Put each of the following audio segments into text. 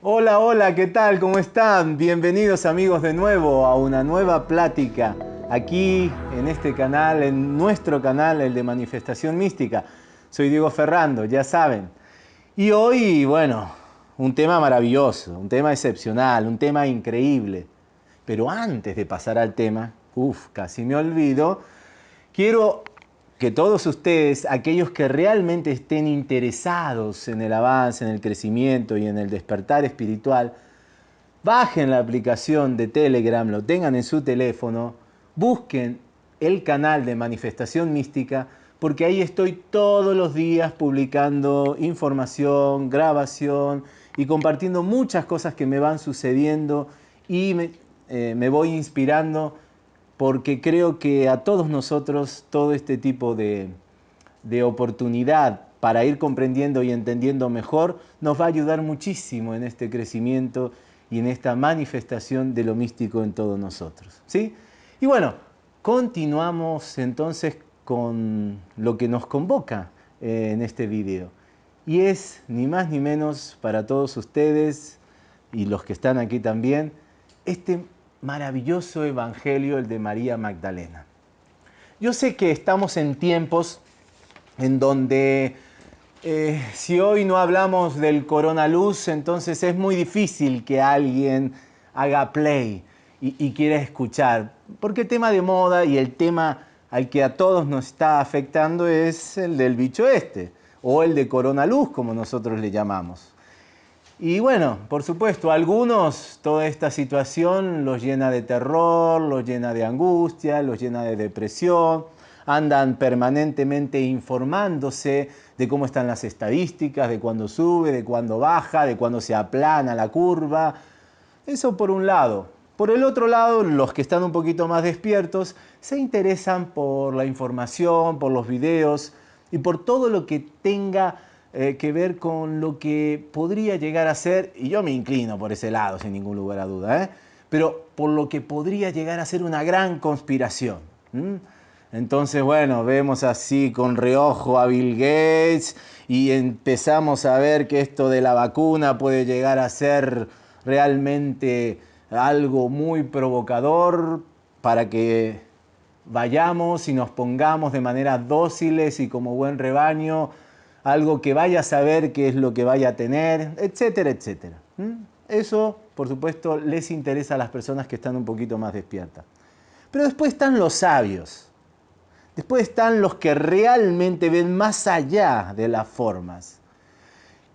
Hola, hola, ¿qué tal? ¿Cómo están? Bienvenidos amigos de nuevo a una nueva plática aquí en este canal, en nuestro canal, el de Manifestación Mística. Soy Diego Ferrando, ya saben. Y hoy, bueno, un tema maravilloso, un tema excepcional, un tema increíble. Pero antes de pasar al tema, uff, casi me olvido, quiero que todos ustedes, aquellos que realmente estén interesados en el avance, en el crecimiento y en el despertar espiritual, bajen la aplicación de Telegram, lo tengan en su teléfono, busquen el canal de Manifestación Mística, porque ahí estoy todos los días publicando información, grabación y compartiendo muchas cosas que me van sucediendo y me, eh, me voy inspirando porque creo que a todos nosotros todo este tipo de, oportunidad para ir comprendiendo y entendiendo mejor nos va a ayudar muchísimo en este crecimiento y en esta manifestación de lo místico en todos nosotros. ¿sí? Y bueno, continuamos entonces con lo que nos convoca eh, en este video. Y es ni más ni menos para todos ustedes y los que están aquí también, este maravilloso evangelio, el de María Magdalena. Yo sé que estamos en tiempos en donde eh, si hoy no hablamos del coronaluz, entonces es muy difícil que alguien haga play y, y quiera escuchar, porque el tema de moda y el tema al que a todos nos está afectando es el del bicho este, o el de coronaluz, como nosotros le llamamos. Y bueno, por supuesto, a algunos toda esta situación los llena de terror, los llena de angustia, los llena de depresión, andan permanentemente informándose de cómo están las estadísticas, de cuándo sube, de cuándo baja, de cuándo se aplana la curva. Eso por un lado. Por el otro lado, los que están un poquito más despiertos se interesan por la información, por los videos y por todo lo que tenga eh, que ver con lo que podría llegar a ser, y yo me inclino por ese lado sin ningún lugar a duda, ¿eh? pero por lo que podría llegar a ser una gran conspiración. Entonces, bueno, vemos así con reojo a Bill Gates y empezamos a ver que esto de la vacuna puede llegar a ser realmente algo muy provocador para que vayamos y nos pongamos de manera dóciles y como buen rebaño algo que vaya a saber qué es lo que vaya a tener, etcétera, etcétera. Eso, por supuesto, les interesa a las personas que están un poquito más despiertas. Pero después están los sabios. Después están los que realmente ven más allá de las formas.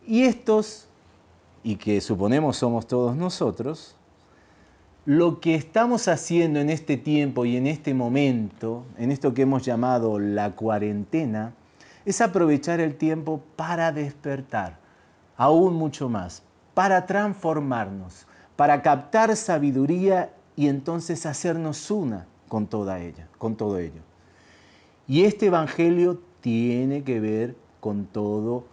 Y estos, y que suponemos somos todos nosotros, lo que estamos haciendo en este tiempo y en este momento, en esto que hemos llamado la cuarentena, es aprovechar el tiempo para despertar, aún mucho más, para transformarnos, para captar sabiduría y entonces hacernos una con toda ella, con todo ello. Y este evangelio tiene que ver con todo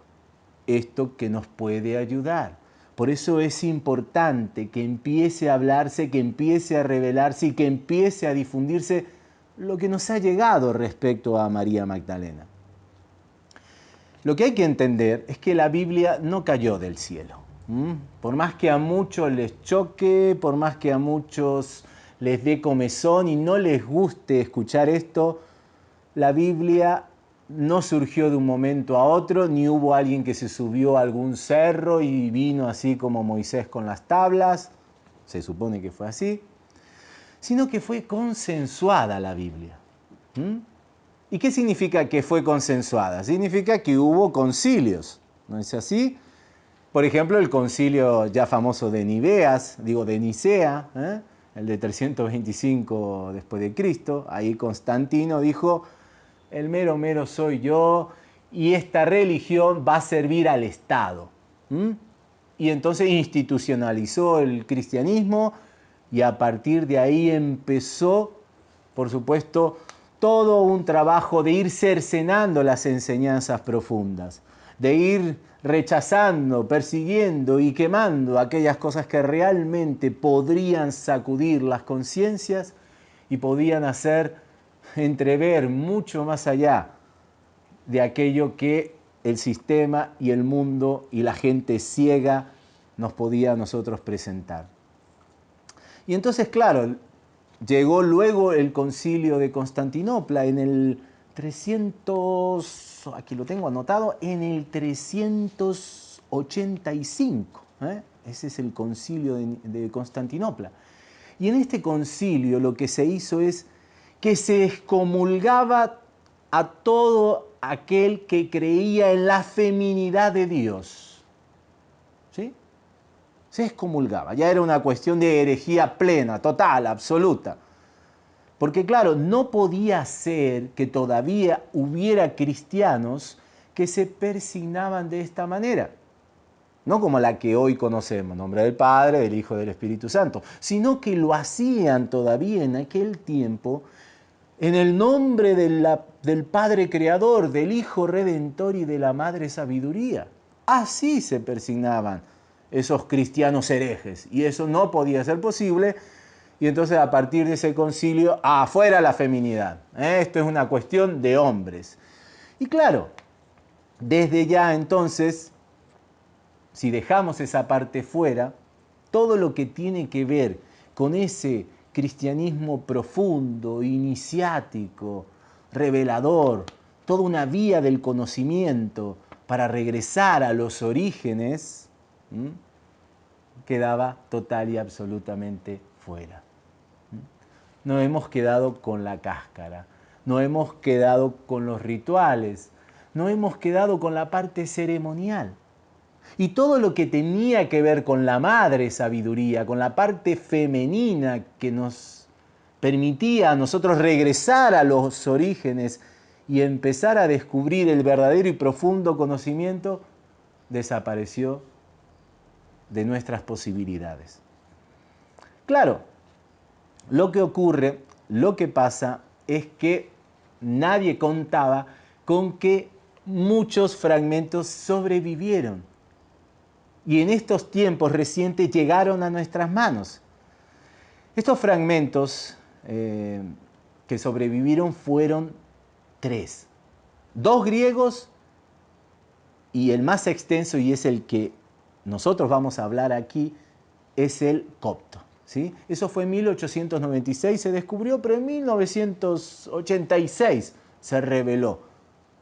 esto que nos puede ayudar. Por eso es importante que empiece a hablarse, que empiece a revelarse y que empiece a difundirse lo que nos ha llegado respecto a María Magdalena. Lo que hay que entender es que la Biblia no cayó del cielo. Por más que a muchos les choque, por más que a muchos les dé comezón y no les guste escuchar esto, la Biblia no surgió de un momento a otro, ni hubo alguien que se subió a algún cerro y vino así como Moisés con las tablas, se supone que fue así, sino que fue consensuada la Biblia. ¿Y qué significa que fue consensuada? Significa que hubo concilios, ¿no es así? Por ejemplo, el concilio ya famoso de Niveas, digo de Nicea, ¿eh? el de 325 después de Cristo, ahí Constantino dijo, el mero mero soy yo y esta religión va a servir al Estado. Y entonces institucionalizó el cristianismo y a partir de ahí empezó, por supuesto, todo un trabajo de ir cercenando las enseñanzas profundas, de ir rechazando, persiguiendo y quemando aquellas cosas que realmente podrían sacudir las conciencias y podían hacer entrever mucho más allá de aquello que el sistema y el mundo y la gente ciega nos podía a nosotros presentar. Y entonces, claro, llegó luego el concilio de Constantinopla en el 300, aquí lo tengo anotado, en el 385. ¿eh? Ese es el concilio de, de Constantinopla. Y en este concilio lo que se hizo es que se excomulgaba a todo aquel que creía en la feminidad de Dios. Se excomulgaba, ya era una cuestión de herejía plena, total, absoluta. Porque claro, no podía ser que todavía hubiera cristianos que se persignaban de esta manera. No como la que hoy conocemos, nombre del Padre, del Hijo, del Espíritu Santo, sino que lo hacían todavía en aquel tiempo en el nombre del Padre Creador, del Hijo Redentor y de la Madre Sabiduría. Así se persignaban esos cristianos herejes y eso no podía ser posible y entonces a partir de ese concilio, afuera la feminidad. ¿eh? Esto es una cuestión de hombres. Y claro, desde ya entonces, si dejamos esa parte fuera, todo lo que tiene que ver con ese cristianismo profundo, iniciático, revelador, toda una vía del conocimiento para regresar a los orígenes, quedaba total y absolutamente fuera. No hemos quedado con la cáscara, no hemos quedado con los rituales, no hemos quedado con la parte ceremonial. Y todo lo que tenía que ver con la madre sabiduría, con la parte femenina que nos permitía a nosotros regresar a los orígenes y empezar a descubrir el verdadero y profundo conocimiento, desapareció de nuestras posibilidades. Claro, lo que ocurre, lo que pasa es que nadie contaba con que muchos fragmentos sobrevivieron y en estos tiempos recientes llegaron a nuestras manos. Estos fragmentos eh, que sobrevivieron fueron tres. Dos griegos y el más extenso, y es el que nosotros vamos a hablar aquí, es el copto. ¿sí? Eso fue en 1896, se descubrió, pero en 1986 se reveló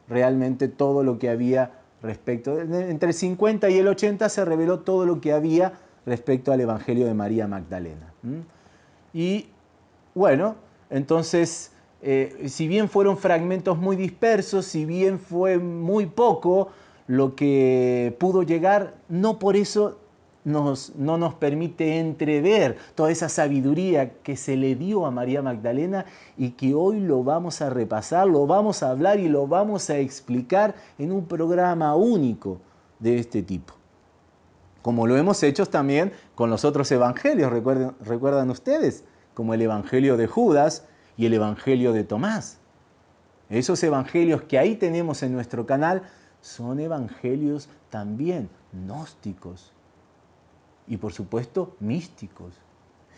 realmente todo lo que había respecto, entre el 50 y el 80 se reveló todo lo que había respecto al Evangelio de María Magdalena. Y bueno, entonces, eh, si bien fueron fragmentos muy dispersos, si bien fue muy poco lo que pudo llegar, no por eso no nos permite entrever toda esa sabiduría que se le dio a María Magdalena y que hoy lo vamos a repasar, lo vamos a hablar y lo vamos a explicar en un programa único de este tipo. Como lo hemos hecho también con los otros evangelios, recuerdan, recuerdan ustedes, como el evangelio de Judas y el evangelio de Tomás. Esos evangelios que ahí tenemos en nuestro canal son evangelios también gnósticos, y por supuesto místicos.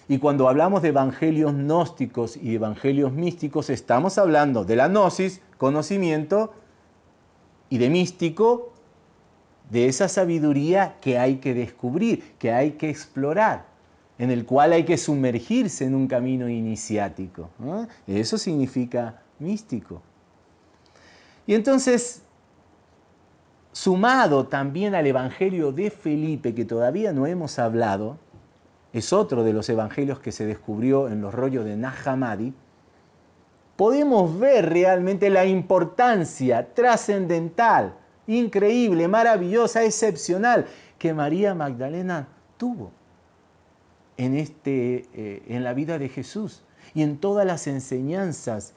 Y cuando hablamos de evangelios gnósticos y evangelios místicos, estamos hablando de la gnosis, conocimiento, y de místico, de esa sabiduría que hay que descubrir, que hay que explorar, en el cual hay que sumergirse en un camino iniciático. Eso significa místico. Y entonces sumado también al Evangelio de Felipe, que todavía no hemos hablado, es otro de los evangelios que se descubrió en los rollos de Nahamadi, podemos ver realmente la importancia trascendental, increíble, maravillosa, excepcional que María Magdalena tuvo en, este, eh, en la vida de Jesús y en todas las enseñanzas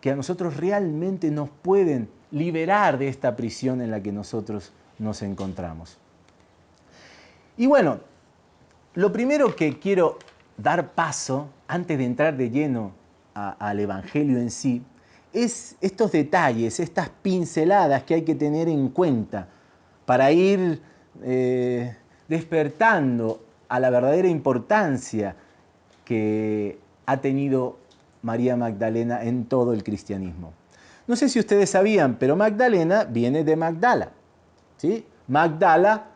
que a nosotros realmente nos pueden liberar de esta prisión en la que nosotros nos encontramos. Y bueno, lo primero que quiero dar paso, antes de entrar de lleno al Evangelio en sí, es estos detalles, estas pinceladas que hay que tener en cuenta para ir eh, despertando a la verdadera importancia que ha tenido María Magdalena en todo el cristianismo. No sé si ustedes sabían, pero Magdalena viene de Magdala. ¿sí? Magdala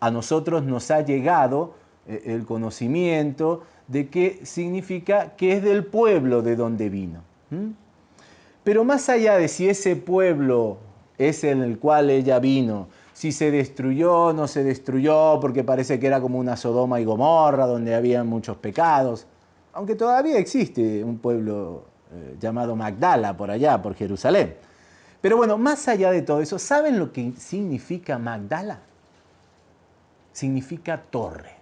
a nosotros nos ha llegado eh, el conocimiento de qué significa que es del pueblo de donde vino. Pero más allá de si ese pueblo es en el cual ella vino, si se destruyó, no se destruyó, porque parece que era como una Sodoma y Gomorra, donde había muchos pecados, aunque todavía existe un pueblo eh, llamado Magdala por allá, por Jerusalén. Pero bueno, más allá de todo eso, ¿saben lo que significa Magdala? Significa torre.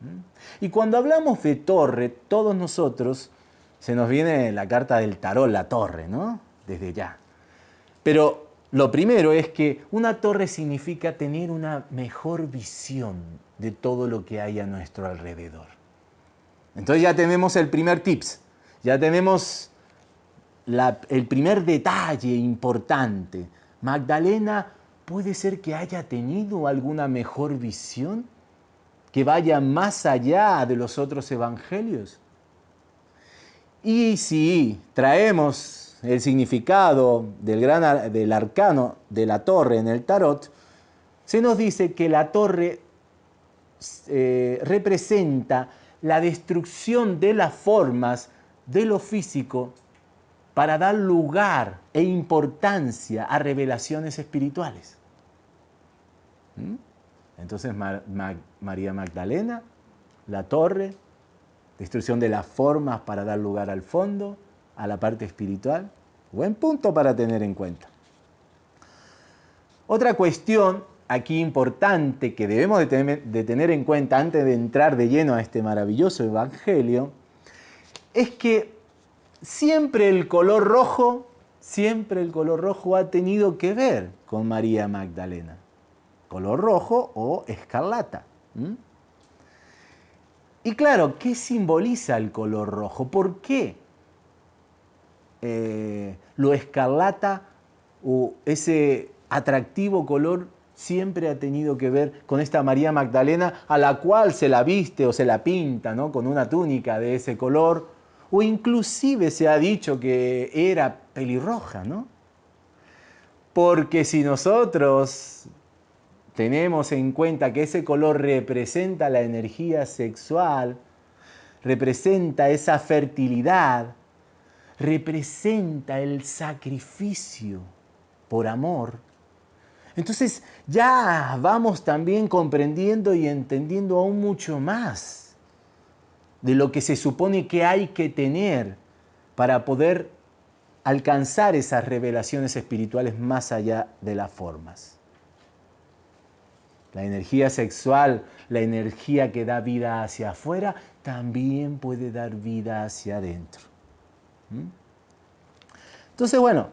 ¿Mm? Y cuando hablamos de torre, todos nosotros se nos viene la carta del tarot, la torre, ¿no? Desde ya. Pero lo primero es que una torre significa tener una mejor visión de todo lo que hay a nuestro alrededor. Entonces ya tenemos el primer tips. Ya tenemos el primer detalle importante. Magdalena puede ser que haya tenido alguna mejor visión que vaya más allá de los otros evangelios. Y si traemos el significado del, gran, del arcano de la torre en el tarot, se nos dice que la torre eh, representa la destrucción de las formas de lo físico para dar lugar e importancia a revelaciones espirituales. ¿Mm? Entonces María Magdalena, la torre, destrucción de las formas para dar lugar al fondo, a la parte espiritual. Buen punto para tener en cuenta. Otra cuestión aquí importante que debemos de tener en cuenta antes de entrar de lleno a este maravilloso evangelio es que siempre el color rojo, siempre el color rojo ha tenido que ver con María Magdalena. Color rojo o escarlata. Y claro, ¿qué simboliza el color rojo? ¿Por qué eh, lo escarlata o ese atractivo color siempre ha tenido que ver con esta María Magdalena a la cual se la viste o se la pinta ¿no? con una túnica de ese color o inclusive se ha dicho que era pelirroja, ¿no? Porque si nosotros tenemos en cuenta que ese color representa la energía sexual, representa esa fertilidad, representa el sacrificio por amor, entonces ya vamos también comprendiendo y entendiendo aún mucho más de lo que se supone que hay que tener para poder alcanzar esas revelaciones espirituales más allá de las formas. La energía sexual, la energía que da vida hacia afuera, también puede dar vida hacia adentro. ¿Mm? Entonces, bueno,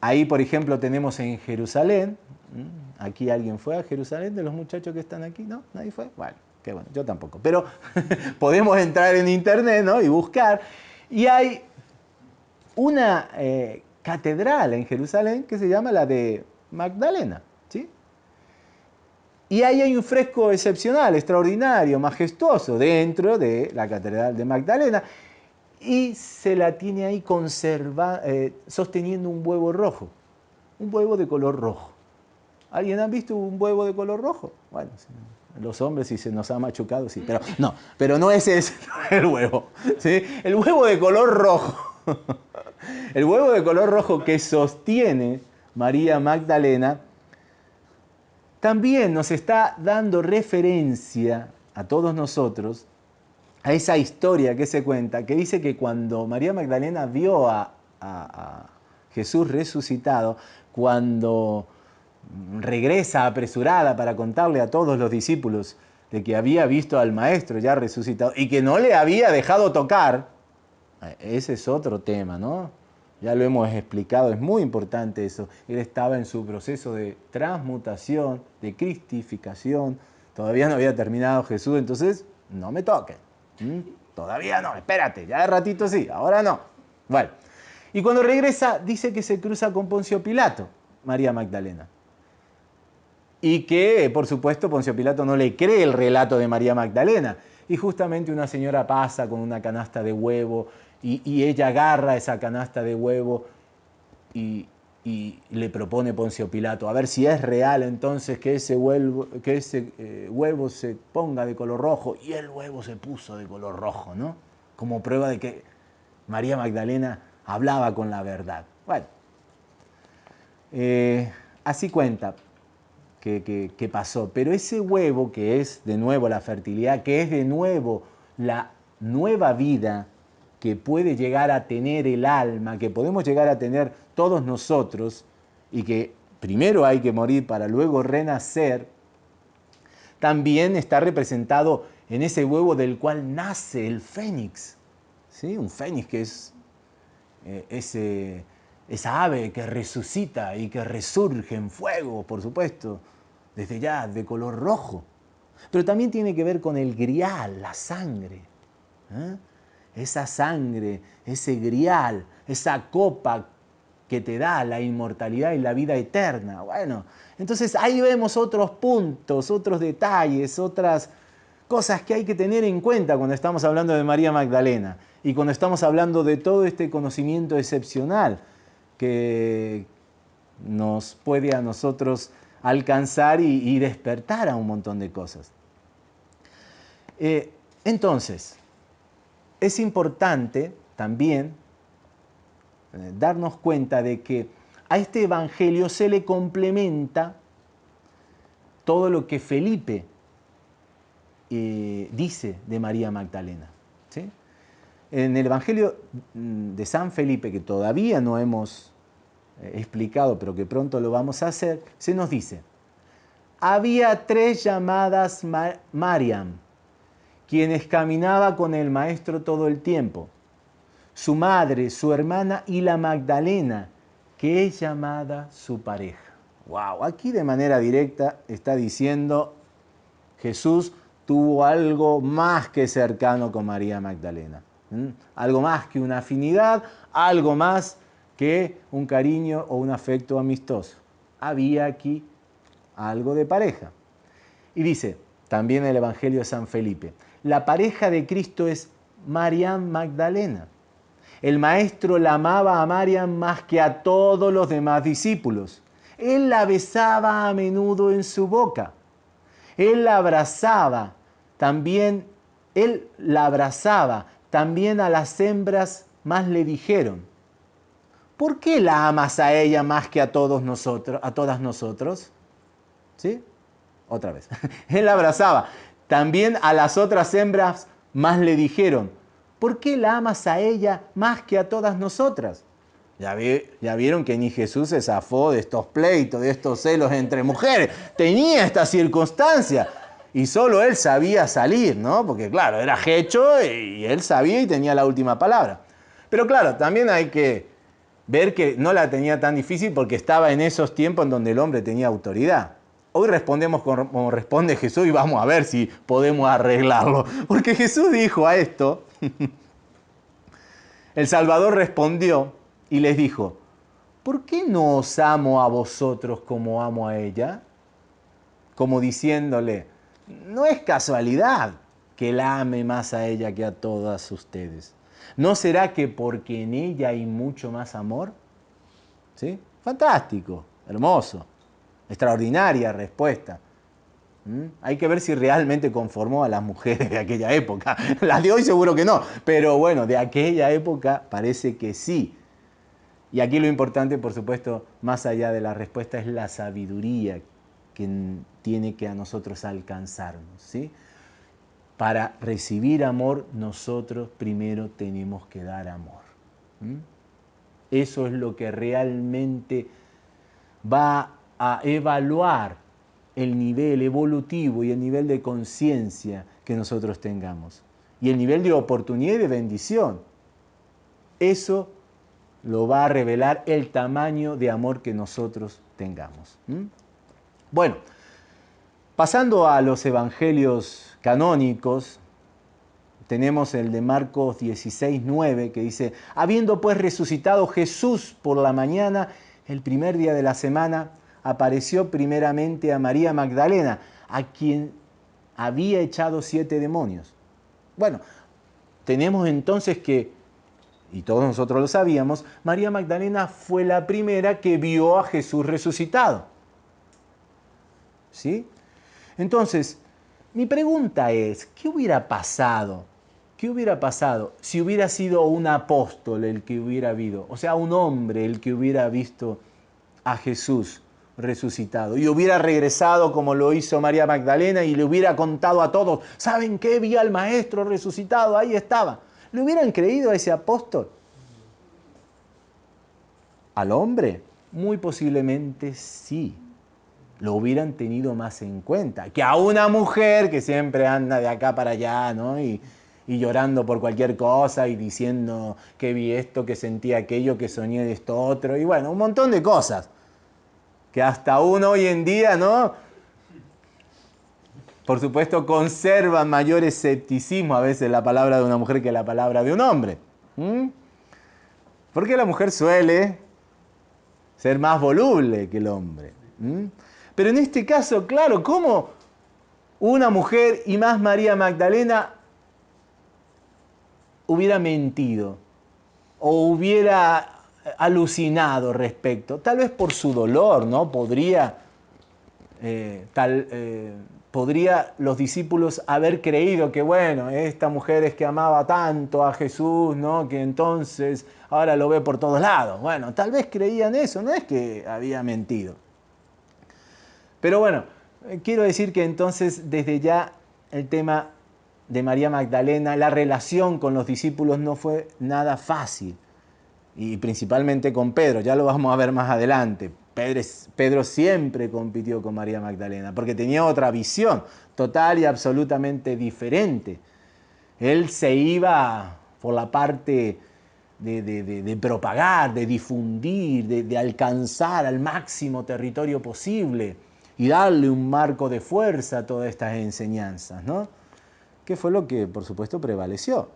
ahí por ejemplo tenemos en Jerusalén, ¿Mm? aquí alguien fue a Jerusalén de los muchachos que están aquí, ¿no? ¿Nadie fue? Bueno, que bueno, yo tampoco, pero podemos entrar en internet y buscar. Y hay una eh, catedral en Jerusalén que se llama la de Magdalena. ¿sí? Y ahí hay un fresco excepcional, extraordinario, majestuoso dentro de la catedral de Magdalena. Y se la tiene ahí conserva, eh, sosteniendo un huevo rojo, un huevo de color rojo. ¿Alguien ha visto un huevo de color rojo? Bueno, los hombres si se nos ha machucado, sí, pero no, pero no ese es el huevo, ¿sí? El huevo de color rojo, el huevo de color rojo que sostiene María Magdalena, también nos está dando referencia a todos nosotros a esa historia que se cuenta, que dice que cuando María Magdalena vio a, a Jesús resucitado, cuando regresa apresurada para contarle a todos los discípulos de que había visto al maestro ya resucitado y que no le había dejado tocar, ese es otro tema, ¿no? Ya lo hemos explicado, es muy importante eso. Él estaba en su proceso de transmutación, de cristificación, todavía no había terminado Jesús, entonces no me toquen. Todavía no, espérate, ya de ratito sí, ahora no. Bueno, y cuando regresa dice que se cruza con Poncio Pilato, María Magdalena. Y que, por supuesto, Poncio Pilato no le cree el relato de María Magdalena. Y justamente una señora pasa con una canasta de huevo y, ella agarra esa canasta de huevo y, le propone Poncio Pilato, a ver si es real entonces que ese, huevo, que ese eh, huevo se ponga de color rojo. Y el huevo se puso de color rojo, ¿no? Como prueba de que María Magdalena hablaba con la verdad. Bueno, eh, así cuenta que, pasó. Pero ese huevo que es de nuevo la fertilidad, que es de nuevo la nueva vida que puede llegar a tener el alma, que podemos llegar a tener todos nosotros, y que primero hay que morir para luego renacer, también está representado en ese huevo del cual nace el fénix. ¿Sí? Un fénix que es eh, ese esa ave que resucita y que resurge en fuego, por supuesto, desde ya de color rojo. Pero también tiene que ver con el grial, la sangre. ¿eh? Esa sangre, ese grial, esa copa que te da la inmortalidad y la vida eterna. Bueno, entonces ahí vemos otros puntos, otros detalles, otras cosas que hay que tener en cuenta cuando estamos hablando de María Magdalena y cuando estamos hablando de todo este conocimiento excepcional que nos puede a nosotros alcanzar y, despertar a un montón de cosas. Eh, entonces, es importante también eh, darnos cuenta de que a este Evangelio se le complementa todo lo que Felipe eh, dice de María Magdalena. En el Evangelio de San Felipe, que todavía no hemos explicado, pero que pronto lo vamos a hacer, se nos dice, había tres llamadas Mariam, quienes caminaba con el maestro todo el tiempo, su madre, su hermana y la Magdalena, que es llamada su pareja. Wow, aquí de manera directa está diciendo Jesús tuvo algo más que cercano con María Magdalena. Algo más que una afinidad, algo más que un cariño o un afecto amistoso. Había aquí algo de pareja. Y dice, también el Evangelio de San Felipe, la pareja de Cristo es Mariam Magdalena. El maestro la amaba a Mariam más que a todos los demás discípulos. Él la besaba a menudo en su boca. Él la abrazaba, también él la abrazaba, también a las hembras más le dijeron, ¿por qué la amas a ella más que a todos nosotros, a todas nosotros? ¿Sí? Otra vez. Él abrazaba. También a las otras hembras más le dijeron, ¿por qué la amas a ella más que a todas nosotras? Ya, ya, vieron que ni Jesús se zafó de estos pleitos, de estos celos entre mujeres. Tenía esta circunstancia y solo él sabía salir, ¿no? Porque claro, era hecho y él sabía y tenía la última palabra. Pero claro, también hay que ver que no la tenía tan difícil porque estaba en esos tiempos en donde el hombre tenía autoridad. Hoy respondemos como responde Jesús y vamos a ver si podemos arreglarlo. Porque Jesús dijo a esto, el Salvador respondió y les dijo, ¿por qué no os amo a vosotros como amo a ella? Como diciéndole, no es casualidad que la ame más a ella que a todas ustedes. ¿No será que porque en ella hay mucho más amor? ¿Sí? Fantástico, hermoso, extraordinaria respuesta. ¿Mm? Hay que ver si realmente conformó a las mujeres de aquella época. Las de hoy seguro que no, pero bueno, de aquella época parece que sí. Y aquí lo importante, por supuesto, más allá de la respuesta, es la sabiduría que tiene que a nosotros alcanzarnos. ¿sí? para recibir amor, nosotros primero tenemos que dar amor. Eso es lo que realmente va a evaluar el nivel evolutivo y el nivel de conciencia que nosotros tengamos. Y el nivel de oportunidad y de bendición. Eso lo va a revelar el tamaño de amor que nosotros tengamos. Bueno, pasando a los evangelios canónicos, tenemos el de Marcos 16, 9, que dice, habiendo pues resucitado Jesús por la mañana, el primer día de la semana, apareció primeramente a María Magdalena, a quien había echado siete demonios. Bueno, tenemos entonces que, y todos nosotros lo sabíamos, María Magdalena fue la primera que vio a Jesús resucitado. ¿Sí? Entonces, mi pregunta es, ¿qué hubiera pasado? ¿Qué hubiera pasado si hubiera sido un apóstol el que hubiera habido? O sea, un hombre el que hubiera visto a Jesús resucitado y hubiera regresado como lo hizo María Magdalena y le hubiera contado a todos, ¿saben qué? Vi al maestro resucitado, ahí estaba. ¿Le hubieran creído a ese apóstol? ¿Al hombre? Muy posiblemente sí. Lo hubieran tenido más en cuenta que a una mujer que siempre anda de acá para allá, ¿no? Y, y llorando por cualquier cosa y diciendo que vi esto, que sentí aquello, que soñé de esto otro, y bueno, un montón de cosas que hasta uno hoy en día, ¿no? Por supuesto, conserva mayor escepticismo a veces la palabra de una mujer que la palabra de un hombre. Porque la mujer suele ser más voluble que el hombre. Pero en este caso, claro, ¿cómo una mujer y más María Magdalena hubiera mentido o hubiera alucinado respecto, tal vez por su dolor, ¿no? Podría, eh, tal, eh, podría los discípulos haber creído que, bueno, esta mujer es que amaba tanto a Jesús, ¿no? Que entonces ahora lo ve por todos lados. Bueno, tal vez creían eso, no es que había mentido. Pero bueno, eh, quiero decir que entonces desde ya el tema de María Magdalena, la relación con los discípulos no fue nada fácil y principalmente con Pedro, ya lo vamos a ver más adelante. Pedro, Pedro, siempre compitió con María Magdalena porque tenía otra visión total y absolutamente diferente. Él se iba por la parte de, propagar, de difundir, de, alcanzar al máximo territorio posible y darle un marco de fuerza a todas estas enseñanzas, ¿no? Que fue lo que, por supuesto, prevaleció.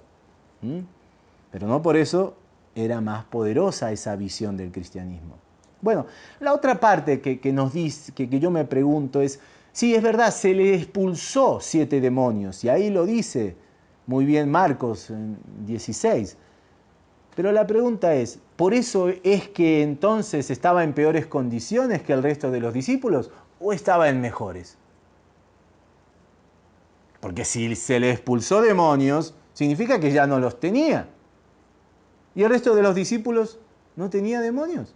Pero no por eso era más poderosa esa visión del cristianismo. Bueno, la otra parte que, nos dice, que, que yo me pregunto es, sí, es verdad, se le expulsó siete demonios, y ahí lo dice muy bien Marcos 16. Pero la pregunta es, ¿por eso es que entonces estaba en peores condiciones que el resto de los discípulos o estaba en mejores? Porque si se le expulsó demonios, significa que ya no los tenía. ¿Y el resto de los discípulos no tenía demonios?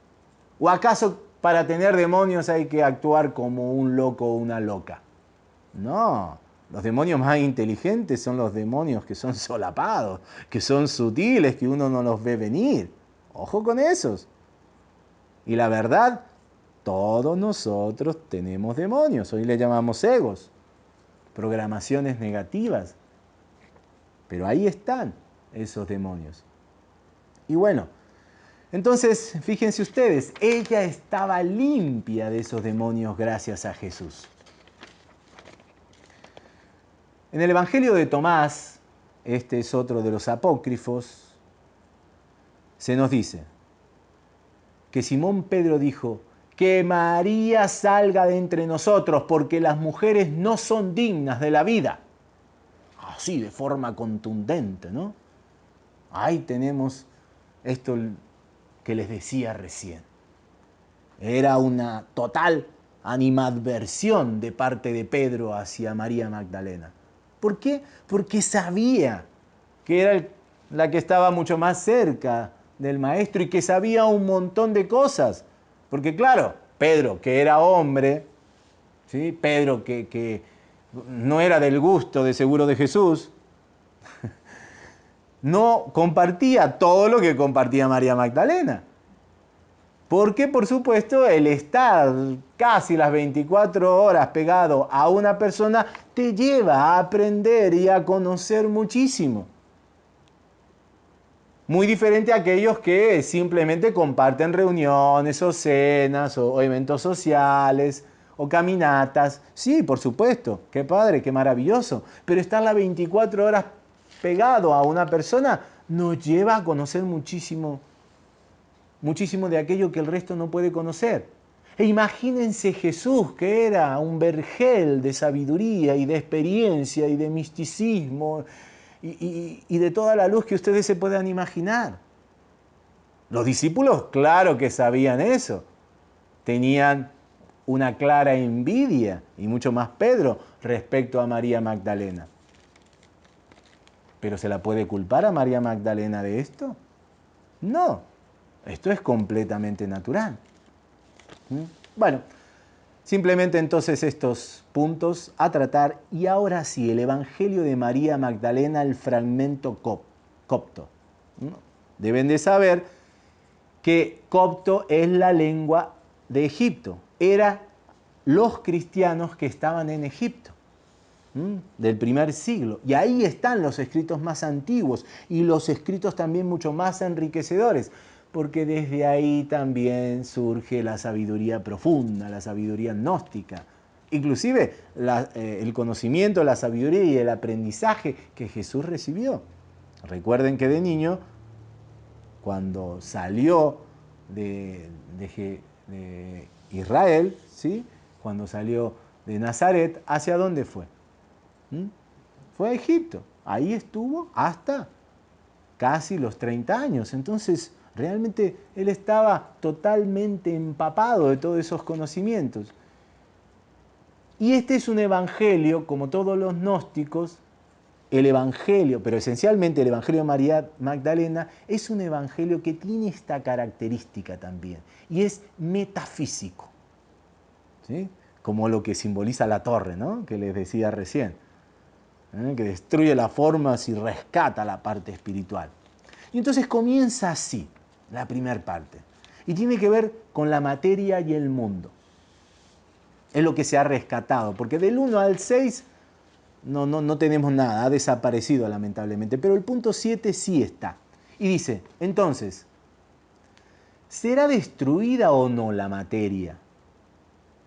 ¿O acaso para tener demonios hay que actuar como un loco o una loca? No, los demonios más inteligentes son los demonios que son solapados, que son sutiles, que uno no los ve venir. Ojo con esos. Y la verdad, todos nosotros tenemos demonios. Hoy le llamamos egos, programaciones negativas. Pero ahí están esos demonios. Y bueno, entonces, fíjense ustedes, ella estaba limpia de esos demonios gracias a Jesús. En el Evangelio de Tomás, este es otro de los apócrifos, se nos dice que Simón Pedro dijo, que María salga de entre nosotros, porque las mujeres no son dignas de la vida. Así, de forma contundente, ¿no? Ahí tenemos esto que les decía recién. Era una total animadversión de parte de Pedro hacia María Magdalena. ¿Por qué? Porque sabía que era la que estaba mucho más cerca del maestro y que sabía un montón de cosas. Porque claro, Pedro, que era hombre, ¿sí? Pedro, que, que no era del gusto de seguro de Jesús, no compartía todo lo que compartía María Magdalena. Porque, por supuesto, el estar casi las 24 horas pegado a una persona te lleva a aprender y a conocer muchísimo. Muy diferente a aquellos que simplemente comparten reuniones o cenas o, eventos sociales o caminatas. Sí, por supuesto, qué padre, qué maravilloso. Pero estar las 24 horas pegado a una persona nos lleva a conocer muchísimo, muchísimo de aquello que el resto no puede conocer. E imagínense Jesús, que era un vergel de sabiduría y de experiencia y de misticismo y, de toda la luz que ustedes se puedan imaginar. Los discípulos, claro que sabían eso. Tenían una clara envidia, y mucho más Pedro, respecto a María Magdalena. ¿Pero se la puede culpar a María Magdalena de esto? No, esto es completamente natural. ¿Mm? Bueno, simplemente entonces estos puntos a tratar y ahora sí, el Evangelio de María Magdalena, el fragmento copto. Deben de saber que copto es la lengua de Egipto. Era los cristianos que estaban en Egipto del primer siglo. Y ahí están los escritos más antiguos y los escritos también mucho más enriquecedores, porque desde ahí también surge la sabiduría profunda, la sabiduría gnóstica. Inclusive eh, el conocimiento, la sabiduría y el aprendizaje que Jesús recibió. Recuerden que de niño, cuando salió de, Israel, ¿sí? cuando salió de Nazaret, ¿hacia dónde fue? ¿Mm? Fue a Egipto. Ahí estuvo hasta casi los 30 años. Entonces, realmente él estaba totalmente empapado de todos esos conocimientos. Y este es un evangelio, como todos los gnósticos, el evangelio, pero esencialmente el evangelio de María Magdalena, es un evangelio que tiene esta característica también, y es metafísico, ¿sí? como lo que simboliza la torre, ¿no? que les decía recién. ¿eh? que destruye las formas y rescata la parte espiritual. Y entonces comienza así, la primera parte. Y tiene que ver con la materia y el mundo. Es lo que se ha rescatado, porque del 1 al 6 no, no, no tenemos nada, ha desaparecido lamentablemente, pero el punto 7 sí está. Y dice, entonces, ¿será destruida o no la materia?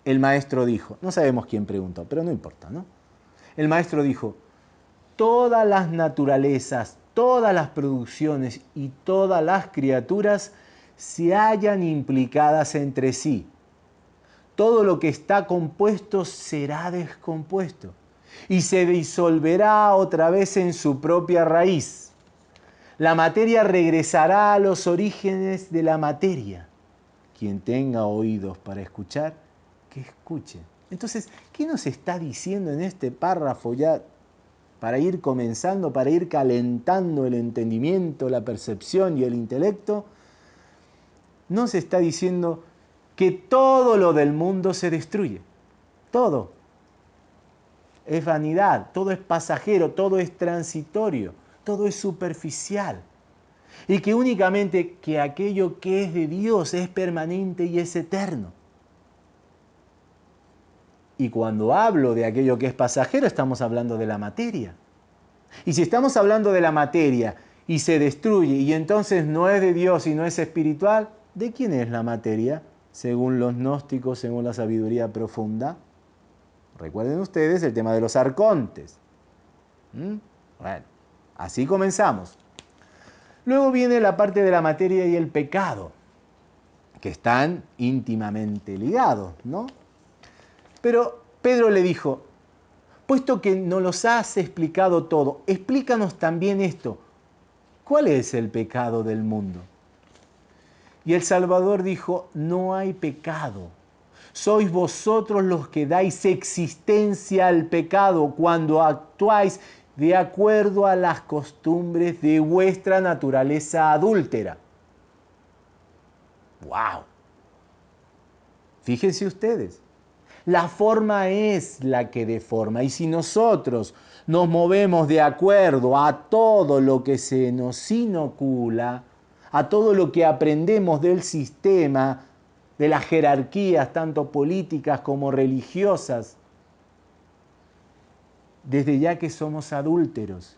El maestro dijo, no sabemos quién preguntó, pero no importa, ¿no? El maestro dijo, todas las naturalezas, todas las producciones y todas las criaturas se hallan implicadas entre sí. Todo lo que está compuesto será descompuesto y se disolverá otra vez en su propia raíz. La materia regresará a los orígenes de la materia. Quien tenga oídos para escuchar, que escuche. Entonces, ¿qué nos está diciendo en este párrafo ya para ir comenzando, para ir calentando el entendimiento, la percepción y el intelecto, no se está diciendo que todo lo del mundo se destruye. Todo. Es vanidad, todo es pasajero, todo es transitorio, todo es superficial. Y que únicamente que aquello que es de Dios es permanente y es eterno. Y cuando hablo de aquello que es pasajero, estamos hablando de la materia. Y si estamos hablando de la materia y se destruye y entonces no es de Dios y no es espiritual, ¿de quién es la materia? Según los gnósticos, según la sabiduría profunda. Recuerden ustedes el tema de los arcontes. ¿Mm? Bueno, así comenzamos. Luego viene la parte de la materia y el pecado, que están íntimamente ligados, ¿no? Pero Pedro le dijo, puesto que nos los has explicado todo, explícanos también esto. ¿Cuál es el pecado del mundo? Y el Salvador dijo, no hay pecado. Sois vosotros los que dais existencia al pecado cuando actuáis de acuerdo a las costumbres de vuestra naturaleza adúltera. ¡Wow! Fíjense ustedes, la forma es la que deforma. Y si nosotros nos movemos de acuerdo a todo lo que se nos inocula, a todo lo que aprendemos del sistema, de las jerarquías, tanto políticas como religiosas, desde ya que somos adúlteros.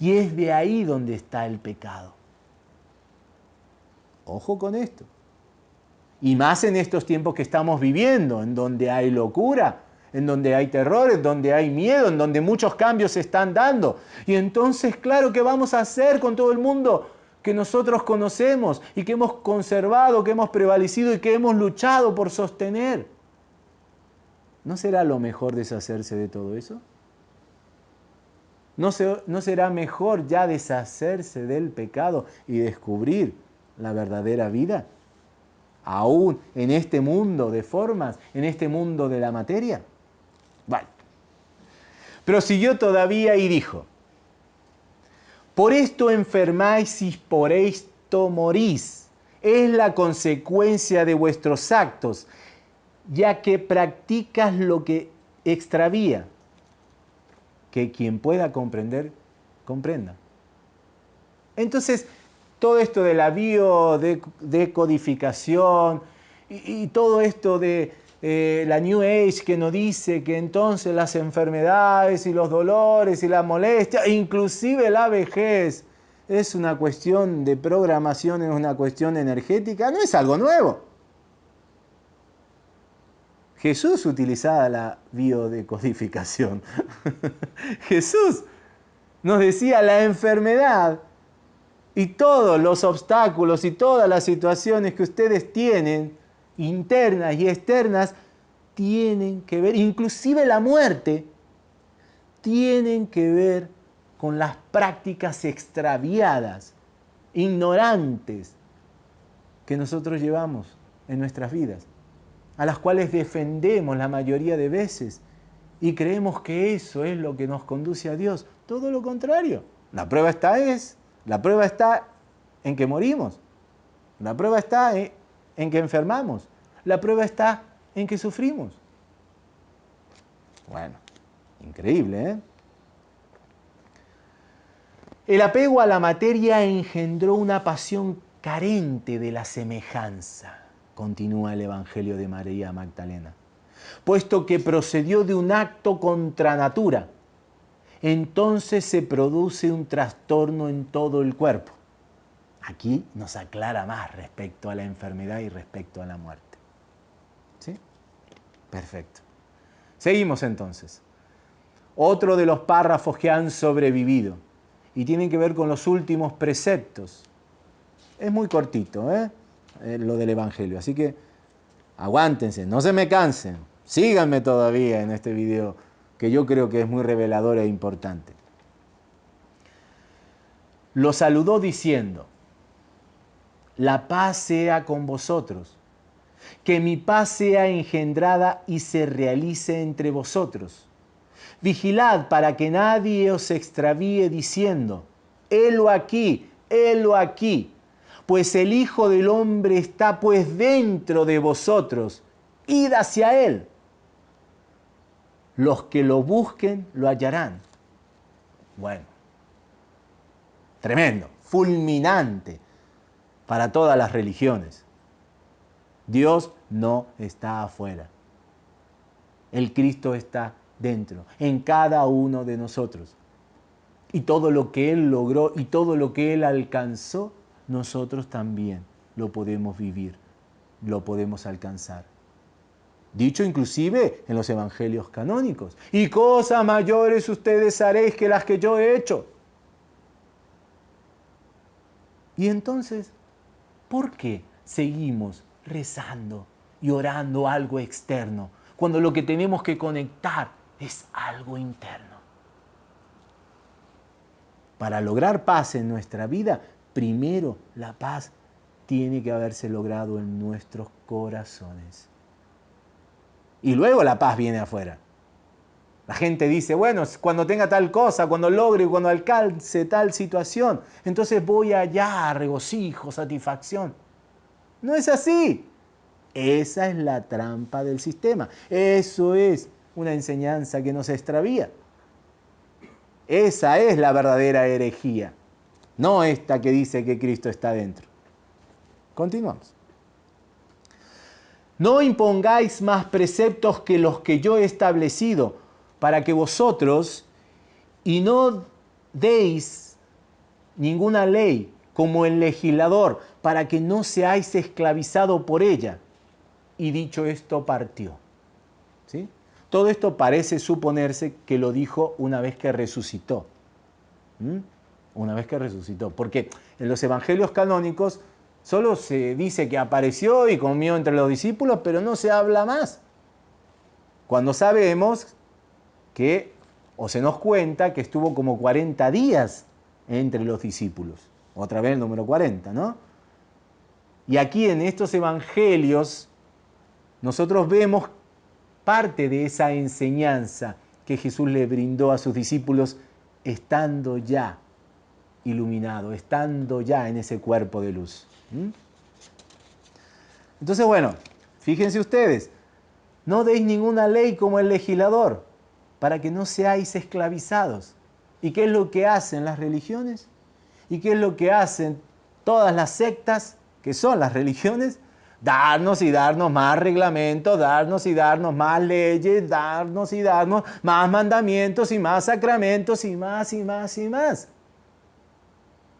Y es de ahí donde está el pecado. Ojo con esto. Y más en estos tiempos que estamos viviendo, en donde hay locura, en donde hay terror, en donde hay miedo, en donde muchos cambios se están dando. Y entonces, claro, ¿qué vamos a hacer con todo el mundo que nosotros conocemos y que hemos conservado, que hemos prevalecido y que hemos luchado por sostener. ¿No será lo mejor deshacerse de todo eso? ¿No, ¿No, será mejor ya deshacerse del pecado y descubrir la verdadera vida? Aún en este mundo de formas, en este mundo de la materia. Vale. Prosiguió todavía y dijo, por esto enfermáis y por esto morís. Es la consecuencia de vuestros actos, ya que practicas lo que extravía. Que quien pueda comprender, comprenda. Entonces, todo esto de la biodecodificación y, y todo esto de eh, la New Age que nos dice que entonces las enfermedades y los dolores y la molestia, inclusive la vejez, es una cuestión de programación, es una cuestión energética, no es algo nuevo. Jesús utilizaba la biodecodificación. Jesús nos decía la enfermedad y todos los obstáculos y todas las situaciones que ustedes tienen internas y externas tienen que ver, inclusive la muerte, tienen que ver con las prácticas extraviadas, ignorantes, que nosotros llevamos en nuestras vidas, a las cuales defendemos la mayoría de veces y creemos que eso es lo que nos conduce a Dios. Todo lo contrario. La prueba está es, la prueba está en que morimos. La prueba está en que enfermamos. La prueba está en que sufrimos. Bueno, increíble, ¿eh? El apego a la materia engendró una pasión carente de la semejanza, continúa el Evangelio de María Magdalena, puesto que procedió de un acto contra natura. Entonces se produce un trastorno en todo el cuerpo. Aquí nos aclara más respecto a la enfermedad y respecto a la muerte. ¿Sí? Perfecto. Seguimos entonces. Otro de los párrafos que han sobrevivido y tienen que ver con los últimos preceptos. Es muy cortito, ¿eh? eh lo del Evangelio. Así que aguántense, no se me cansen. Síganme todavía en este video que yo creo que es muy revelador e importante. Lo saludó diciendo, la paz sea con vosotros. Que mi paz sea engendrada y se realice entre vosotros. Vigilad para que nadie os extravíe diciendo, helo aquí, helo aquí, pues el Hijo del Hombre está pues dentro de vosotros, id hacia él. Los que lo busquen lo hallarán. Bueno, tremendo, fulminante para todas las religiones. Dios no está afuera. El Cristo está dentro, en cada uno de nosotros. Y todo lo que Él logró y todo lo que Él alcanzó, nosotros también lo podemos vivir, lo podemos alcanzar. Dicho inclusive en los evangelios canónicos. Y cosas mayores ustedes haréis que las que yo he hecho. Y entonces, ¿Por qué seguimos rezando y orando algo externo cuando lo que tenemos que conectar es algo interno? Para lograr paz en nuestra vida, primero la paz tiene que haberse logrado en nuestros corazones. Y luego la paz viene afuera. La gente dice, bueno, cuando tenga tal cosa, cuando logre, cuando alcance tal situación, entonces voy allá regocijo, satisfacción. No es así. Esa es la trampa del sistema. Eso es una enseñanza que nos extravía. Esa es la verdadera herejía, no esta que dice que Cristo está dentro. Continuamos. No impongáis más preceptos que los que yo he establecido para que vosotros, y no deis ninguna ley como el legislador, para que no seáis esclavizado por ella. Y dicho esto, partió. ¿Sí? Todo esto parece suponerse que lo dijo una vez que resucitó. una vez que resucitó. Porque en los evangelios canónicos solo se dice que apareció y comió entre los discípulos, pero no se habla más. Cuando sabemos que, o se nos cuenta que estuvo como 40 días entre los discípulos. Otra vez el número 40, ¿no? Y aquí en estos evangelios nosotros vemos parte de esa enseñanza que Jesús le brindó a sus discípulos estando ya iluminado, estando ya en ese cuerpo de luz. Entonces, bueno, fíjense ustedes, no deis ninguna ley como el legislador para que no seáis esclavizados. ¿Y qué es lo que hacen las religiones? ¿Y qué es lo que hacen todas las sectas, que son las religiones? darnos y darnos más reglamentos, darnos y darnos más leyes, darnos y darnos más mandamientos y más sacramentos y más y más y más.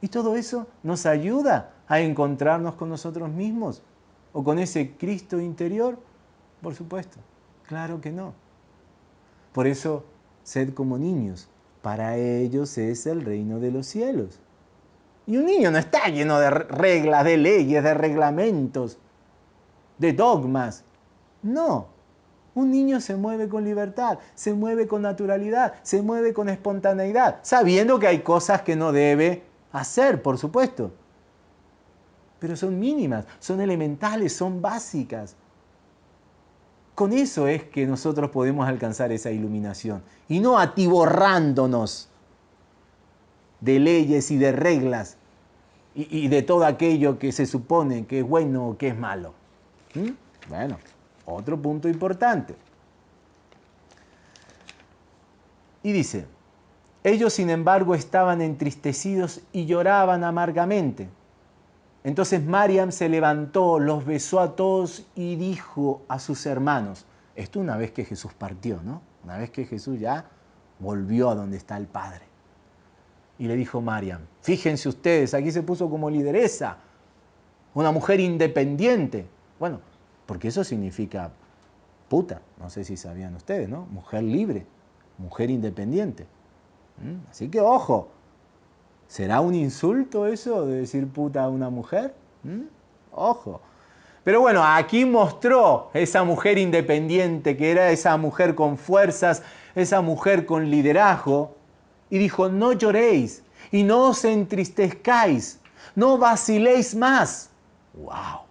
Y todo eso nos ayuda a encontrarnos con nosotros mismos o con ese Cristo interior. Por supuesto, claro que no. Por eso, sed como niños, para ellos es el reino de los cielos. Y un niño no está lleno de reglas, de leyes, de reglamentos de dogmas. No, un niño se mueve con libertad, se mueve con naturalidad, se mueve con espontaneidad, sabiendo que hay cosas que no debe hacer, por supuesto. Pero son mínimas, son elementales, son básicas. Con eso es que nosotros podemos alcanzar esa iluminación y no atiborrándonos de leyes y de reglas y, de todo aquello que se supone que es bueno o que es malo. ¿Mm? Bueno, otro punto importante. Y dice, ellos sin embargo estaban entristecidos y lloraban amargamente. Entonces Mariam se levantó, los besó a todos y dijo a sus hermanos, esto una vez que Jesús partió, ¿no? Una vez que Jesús ya volvió a donde está el Padre. Y le dijo Mariam, fíjense ustedes, aquí se puso como lideresa, una mujer independiente, bueno, porque eso significa puta, no sé si sabían ustedes, ¿no? Mujer libre, mujer independiente. ¿Mm? Así que ojo, ¿será un insulto eso de decir puta a una mujer? ¿Mm? Ojo. Pero bueno, aquí mostró esa mujer independiente, que era esa mujer con fuerzas, esa mujer con liderazgo, y dijo, no lloréis y no os entristezcáis, no vaciléis más. ¡Wow!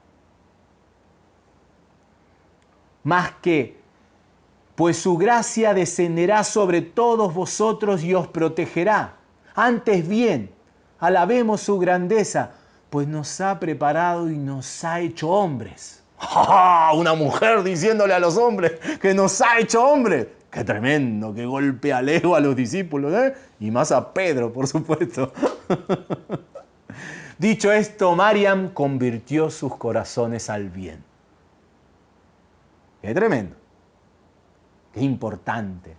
más que, pues su gracia descenderá sobre todos vosotros y os protegerá. Antes bien, alabemos su grandeza, pues nos ha preparado y nos ha hecho hombres. Una mujer diciéndole a los hombres que nos ha hecho hombres. Qué tremendo, qué golpe al ego a los discípulos, ¿eh? Y más a Pedro, por supuesto. Dicho esto, Mariam convirtió sus corazones al bien. Qué tremendo. Qué importante.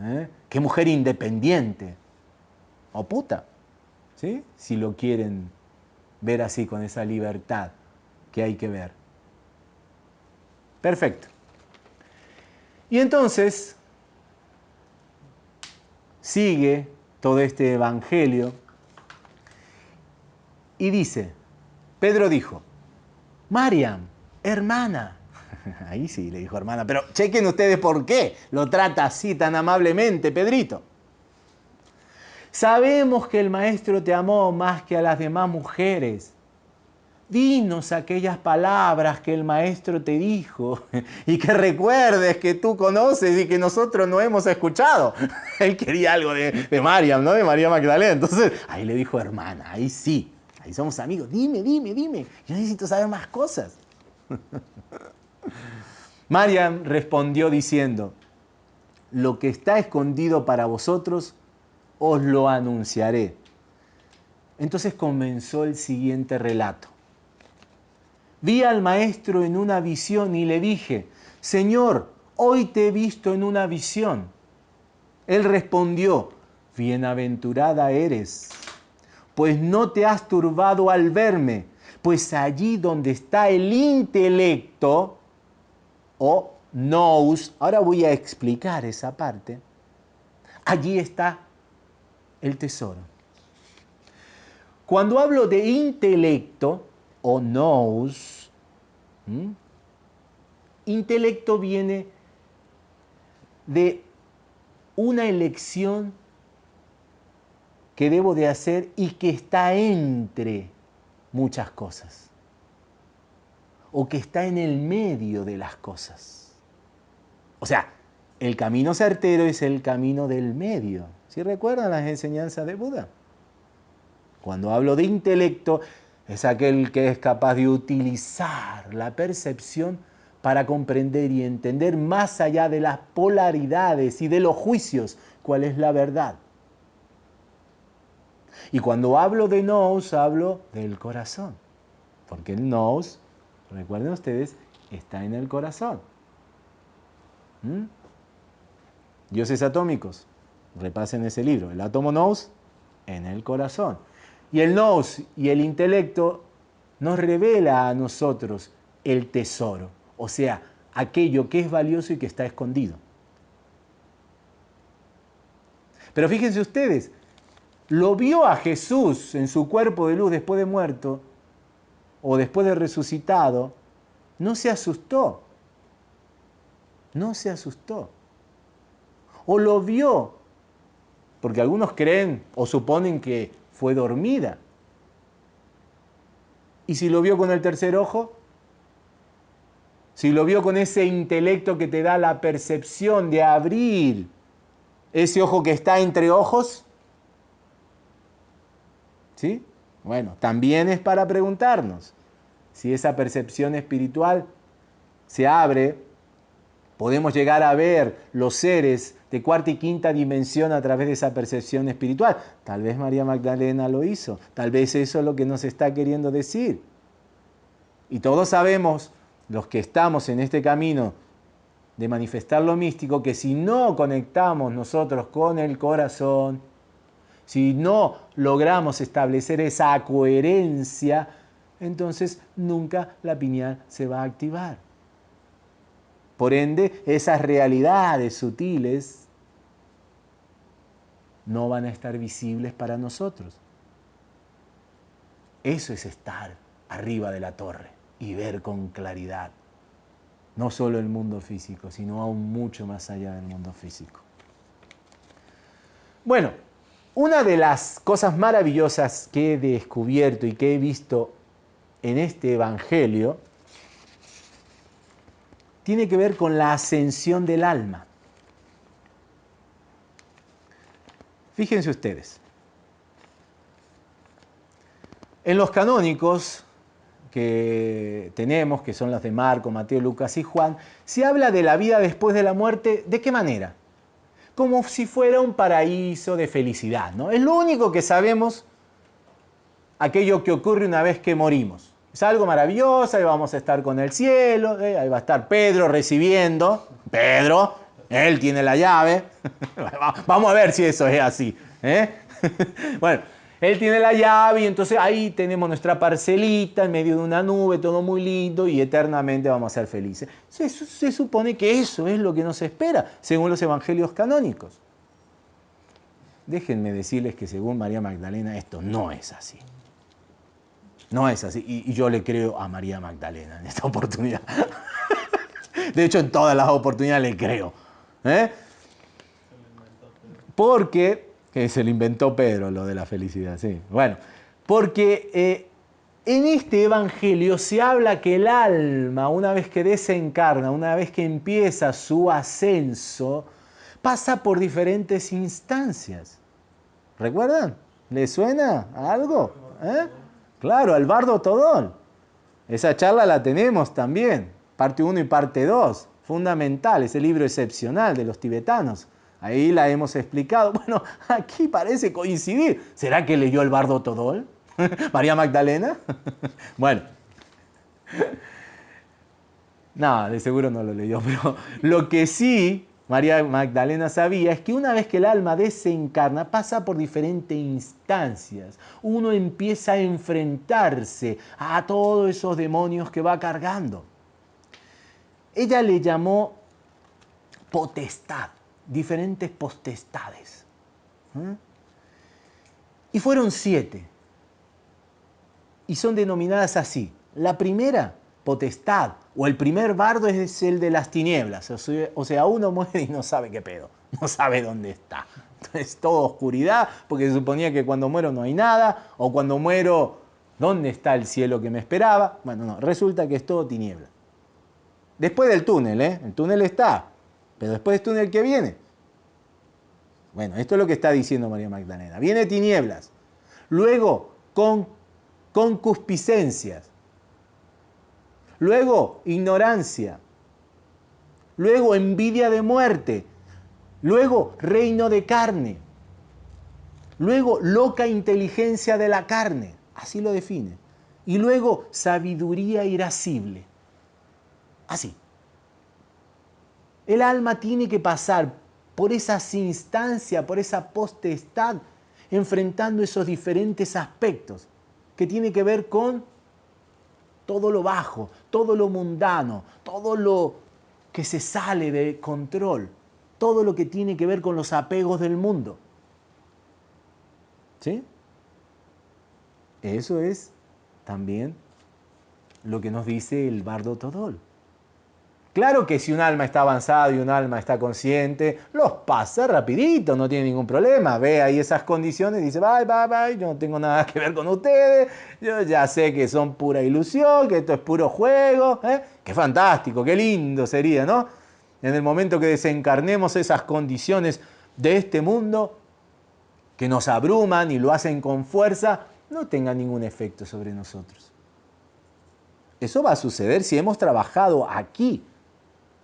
¿eh? Qué mujer independiente. O puta. ¿sí? Si lo quieren ver así, con esa libertad que hay que ver. Perfecto. Y entonces sigue todo este evangelio y dice, Pedro dijo, Mariam, hermana, Ahí sí, le dijo hermana, pero chequen ustedes por qué lo trata así tan amablemente, Pedrito. Sabemos que el maestro te amó más que a las demás mujeres. Dinos aquellas palabras que el maestro te dijo y que recuerdes que tú conoces y que nosotros no hemos escuchado. Él quería algo de, de Mariam, ¿no? De María Magdalena. Entonces, ahí le dijo hermana, ahí sí, ahí somos amigos. Dime, dime, dime. Yo necesito saber más cosas. Mariam respondió diciendo, lo que está escondido para vosotros, os lo anunciaré. Entonces comenzó el siguiente relato. Vi al maestro en una visión y le dije, Señor, hoy te he visto en una visión. Él respondió, bienaventurada eres, pues no te has turbado al verme, pues allí donde está el intelecto, o nous, ahora voy a explicar esa parte, allí está el tesoro. Cuando hablo de intelecto o nous, intelecto viene de una elección que debo de hacer y que está entre muchas cosas o que está en el medio de las cosas. O sea, el camino certero es el camino del medio. ¿Sí recuerdan las enseñanzas de Buda? Cuando hablo de intelecto, es aquel que es capaz de utilizar la percepción para comprender y entender más allá de las polaridades y de los juicios cuál es la verdad. Y cuando hablo de nous, hablo del corazón, porque el nous, recuerden ustedes, está en el corazón. ¿Mm? Dioses atómicos, repasen ese libro, el átomo nous en el corazón. Y el nous y el intelecto nos revela a nosotros el tesoro, o sea, aquello que es valioso y que está escondido. Pero fíjense ustedes, lo vio a Jesús en su cuerpo de luz después de muerto o después de resucitado, no se asustó. No se asustó. O lo vio, porque algunos creen o suponen que fue dormida. ¿Y si lo vio con el tercer ojo? Si lo vio con ese intelecto que te da la percepción de abrir ese ojo que está entre ojos, ¿sí? Bueno, también es para preguntarnos si esa percepción espiritual se abre, podemos llegar a ver los seres de cuarta y quinta dimensión a través de esa percepción espiritual. Tal vez María Magdalena lo hizo, tal vez eso es lo que nos está queriendo decir. Y todos sabemos, los que estamos en este camino de manifestar lo místico, que si no conectamos nosotros con el corazón, si no logramos establecer esa coherencia, entonces nunca la piñal se va a activar. Por ende, esas realidades sutiles no van a estar visibles para nosotros. Eso es estar arriba de la torre y ver con claridad no solo el mundo físico, sino aún mucho más allá del mundo físico. Bueno, una de las cosas maravillosas que he descubierto y que he visto en este Evangelio tiene que ver con la ascensión del alma. Fíjense ustedes, en los canónicos que tenemos, que son los de Marco, Mateo, Lucas y Juan, se habla de la vida después de la muerte, ¿de qué manera? Como si fuera un paraíso de felicidad, ¿no? Es lo único que sabemos aquello que ocurre una vez que morimos. Es algo maravilloso, ahí vamos a estar con el cielo, ¿eh? ahí va a estar Pedro recibiendo. Pedro, él tiene la llave. vamos a ver si eso es así. ¿eh? bueno, él tiene la llave y entonces ahí tenemos nuestra parcelita en medio de una nube, todo muy lindo y eternamente vamos a ser felices. Se, se supone que eso es lo que nos espera, según los evangelios canónicos. Déjenme decirles que según María Magdalena esto no es así. No es así. Y, yo le creo a María Magdalena en esta oportunidad. De hecho, en todas las oportunidades le creo. ¿eh? Porque, que se lo inventó Pedro, lo de la felicidad, sí. Bueno, porque eh, en este Evangelio se habla que el alma, una vez que desencarna, una vez que empieza su ascenso, pasa por diferentes instancias. ¿Recuerdan? ¿Le suena algo? ¿Eh? Claro, al bardo. Esa charla la tenemos también, parte 1 y parte 2, fundamental, ese libro excepcional de los tibetanos. Ahí la hemos explicado. Bueno, aquí parece coincidir. ¿Será que leyó el bardo Todol? ¿María Magdalena? bueno. No, de seguro no lo leyó, pero lo que sí María Magdalena sabía es que una vez que el alma desencarna pasa por diferentes instancias. Uno empieza a enfrentarse a todos esos demonios que va cargando. Ella le llamó potestad, diferentes potestades. Y fueron siete. y son denominadas así. La primera, potestad, o el primer bardo es el de las tinieblas, o sea, uno muere y no sabe qué pedo, no sabe dónde está. Es toda oscuridad, porque se suponía que cuando muero no hay nada, o cuando muero, ¿dónde está el cielo que me esperaba? Bueno, no, resulta que es todo tiniebla. Después del túnel, ¿eh? El túnel está, pero después del túnel que viene. Bueno, esto es lo que está diciendo María Magdalena. Viene tinieblas. Luego, con concupiscencias. Luego, ignorancia. Luego, envidia de muerte. Luego, reino de carne. Luego, loca inteligencia de la carne. Así lo define. Y luego, sabiduría irascible. Así. El alma tiene que pasar por esas instancias, por esa potestad, enfrentando esos diferentes aspectos que tiene que ver con todo lo bajo, todo lo mundano, todo lo que se sale de control, todo lo que tiene que ver con los apegos del mundo. ¿Sí? Eso es también lo que nos dice el bardo Todol. Claro que si un alma está avanzada y un alma está consciente, los pasa rapidito, no tiene ningún problema. Ve ahí esas condiciones y dice, bye, bye, bye, yo no tengo nada que ver con ustedes, yo ya sé que son pura ilusión, que esto es puro juego. ¿eh? Qué fantástico, qué lindo sería, ¿no? En el momento que desencarnemos esas condiciones de este mundo, que nos abruman y lo hacen con fuerza, no tengan ningún efecto sobre nosotros. Eso va a suceder si hemos trabajado aquí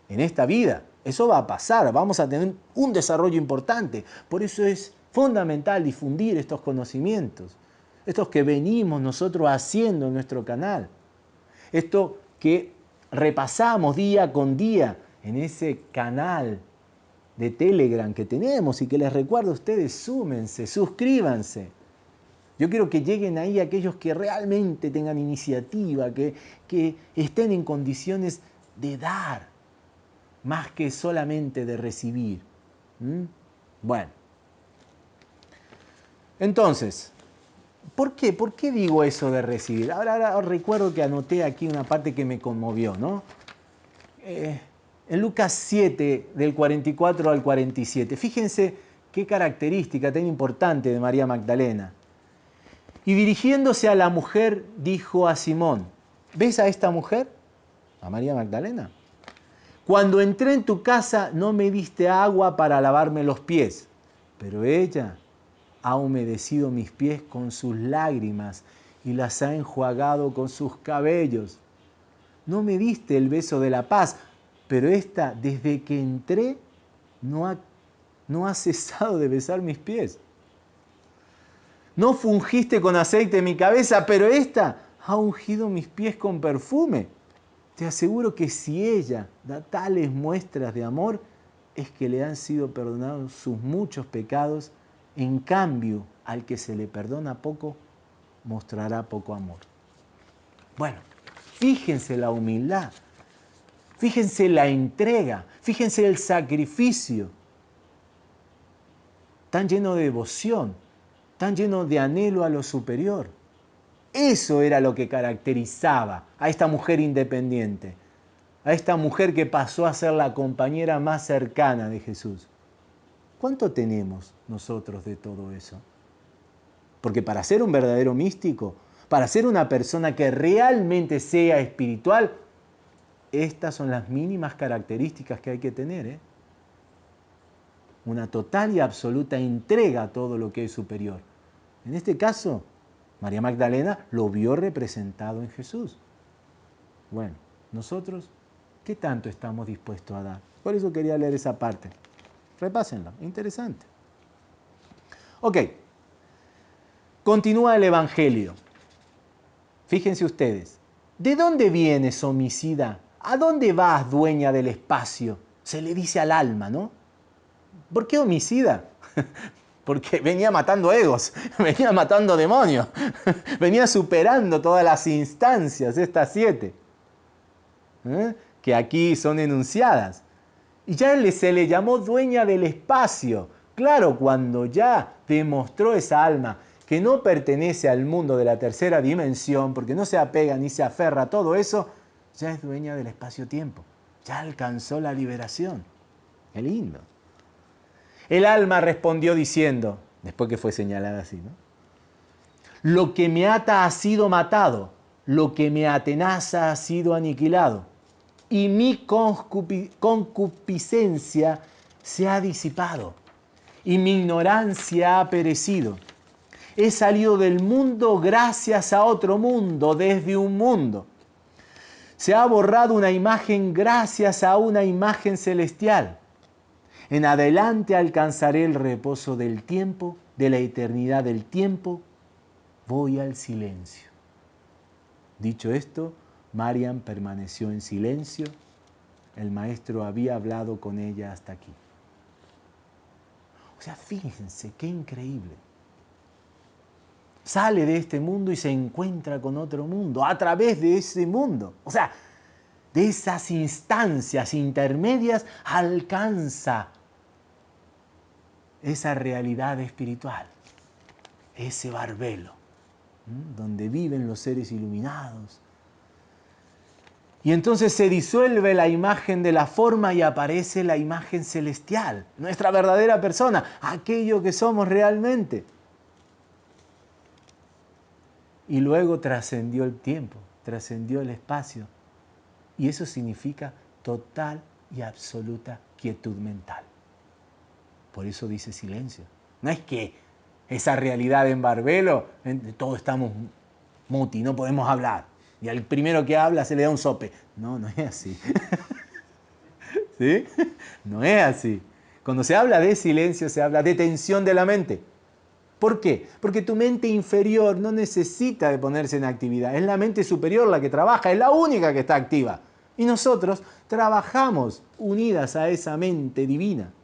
en esta vida. Eso va a pasar, vamos a tener un desarrollo importante. Por eso es fundamental difundir estos conocimientos, estos que venimos nosotros haciendo en nuestro canal, esto que repasamos día con día en ese canal de Telegram que tenemos y que les recuerdo a ustedes, súmense, suscríbanse. Yo quiero que lleguen ahí aquellos que realmente tengan iniciativa, que, que estén en condiciones de dar, más que solamente de recibir. Bueno. Entonces, ¿por qué? ¿Por qué digo eso de recibir? Ahora, recuerdo que anoté aquí una parte que me conmovió, ¿no? Eh, en Lucas 7, del 44 al 47, fíjense qué característica tan importante de María Magdalena. Y dirigiéndose a la mujer, dijo a Simón, ¿ves a esta mujer? A María Magdalena. Cuando entré en tu casa no me diste agua para lavarme los pies, pero ella ha humedecido mis pies con sus lágrimas y las ha enjuagado con sus cabellos. No me diste el beso de la paz, pero esta, desde que entré, no ha, no ha cesado de besar mis pies. No fungiste con aceite mi cabeza, pero esta ha ungido mis pies con perfume. Te aseguro que si ella da tales muestras de amor, es que le han sido perdonados sus muchos pecados. En cambio, al que se le perdona poco, mostrará poco amor. Bueno, fíjense la humildad, fíjense la entrega, fíjense el sacrificio, tan lleno de devoción, tan lleno de anhelo a lo superior. Eso era lo que caracterizaba a esta mujer independiente, a esta mujer que pasó a ser la compañera más cercana de Jesús. ¿Cuánto tenemos nosotros de todo eso? Porque para ser un verdadero místico, para ser una persona que realmente sea espiritual, estas son las mínimas características que hay que tener. ¿eh? Una total y absoluta entrega a todo lo que es superior. En este caso, María Magdalena lo vio representado en Jesús. Bueno, nosotros, ¿qué tanto estamos dispuestos a dar? Por eso quería leer esa parte. Repásenlo, interesante. Ok, continúa el Evangelio. Fíjense ustedes, ¿de dónde vienes, homicida? ¿A dónde vas, dueña del espacio? Se le dice al alma, ¿no? ¿Por qué homicida? porque venía matando egos, venía matando demonios, venía superando todas las instancias, estas siete, ¿eh? que aquí son enunciadas. Y ya se le llamó dueña del espacio. Claro, cuando ya demostró esa alma que no pertenece al mundo de la tercera dimensión, porque no se apega ni se aferra a todo eso, ya es dueña del espacio-tiempo, ya alcanzó la liberación. Qué lindo. El alma respondió diciendo, después que fue señalada así, ¿no? Lo que me ata ha sido matado, lo que me atenaza ha sido aniquilado, y mi concupiscencia se ha disipado, y mi ignorancia ha perecido. He salido del mundo gracias a otro mundo, desde un mundo. Se ha borrado una imagen gracias a una imagen celestial. En adelante alcanzaré el reposo del tiempo, de la eternidad del tiempo. Voy al silencio. Dicho esto, Mariam permaneció en silencio. El maestro había hablado con ella hasta aquí. O sea, fíjense, qué increíble. Sale de este mundo y se encuentra con otro mundo, a través de ese mundo. O sea, de esas instancias intermedias alcanza esa realidad espiritual, ese barbelo, donde viven los seres iluminados. Y entonces se disuelve la imagen de la forma y aparece la imagen celestial, nuestra verdadera persona, aquello que somos realmente. Y luego trascendió el tiempo, trascendió el espacio. Y eso significa total y absoluta quietud mental. Por eso dice silencio. No es que esa realidad en Barbelo, todos estamos muti, no podemos hablar. Y al primero que habla se le da un sope. No, no es así. ¿Sí? No es así. Cuando se habla de silencio, se habla de tensión de la mente. ¿Por qué? Porque tu mente inferior no necesita de ponerse en actividad. Es la mente superior la que trabaja, es la única que está activa. Y nosotros trabajamos unidas a esa mente divina.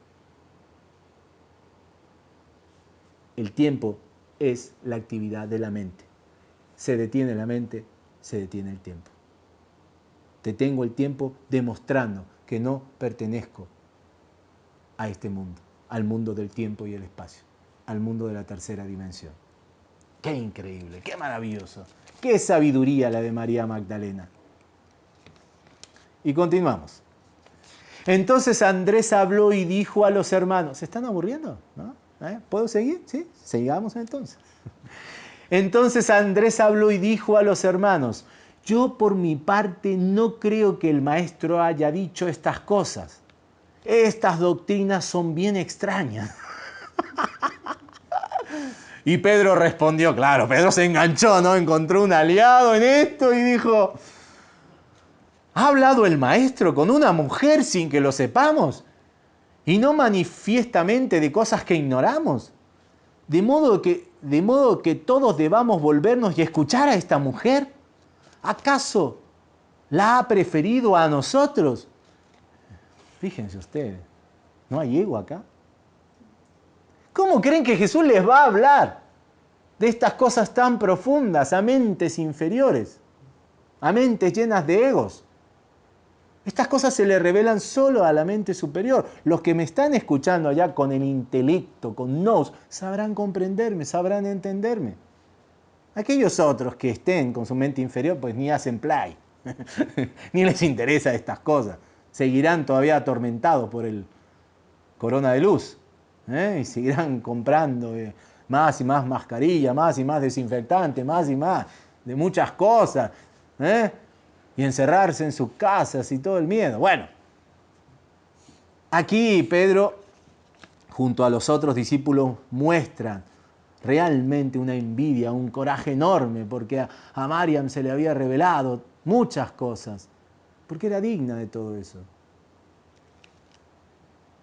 El tiempo es la actividad de la mente. Se detiene la mente, se detiene el tiempo. Te tengo el tiempo demostrando que no pertenezco a este mundo, al mundo del tiempo y el espacio, al mundo de la tercera dimensión. Qué increíble, qué maravilloso, qué sabiduría la de María Magdalena. Y continuamos. Entonces Andrés habló y dijo a los hermanos, ¿se están aburriendo? ¿No? ¿Eh? ¿Puedo seguir? ¿Sí? Sigamos entonces. Entonces Andrés habló y dijo a los hermanos, yo por mi parte no creo que el maestro haya dicho estas cosas. Estas doctrinas son bien extrañas. y Pedro respondió, claro, Pedro se enganchó, ¿no? Encontró un aliado en esto y dijo, ¿ha hablado el maestro con una mujer sin que lo sepamos? Y no manifiestamente de cosas que ignoramos. De modo que, de modo que todos debamos volvernos y escuchar a esta mujer. ¿Acaso la ha preferido a nosotros? Fíjense ustedes, ¿no hay ego acá? ¿Cómo creen que Jesús les va a hablar de estas cosas tan profundas a mentes inferiores, a mentes llenas de egos? Estas cosas se le revelan solo a la mente superior. Los que me están escuchando allá con el intelecto, con nos, sabrán comprenderme, sabrán entenderme. Aquellos otros que estén con su mente inferior, pues ni hacen play, ni les interesa estas cosas. Seguirán todavía atormentados por el corona de luz ¿eh? y seguirán comprando eh, más y más mascarilla, más y más desinfectante, más y más de muchas cosas. ¿eh? Y encerrarse en sus casas y todo el miedo. Bueno, aquí Pedro, junto a los otros discípulos, muestran realmente una envidia, un coraje enorme, porque a, a Mariam se le había revelado muchas cosas, porque era digna de todo eso.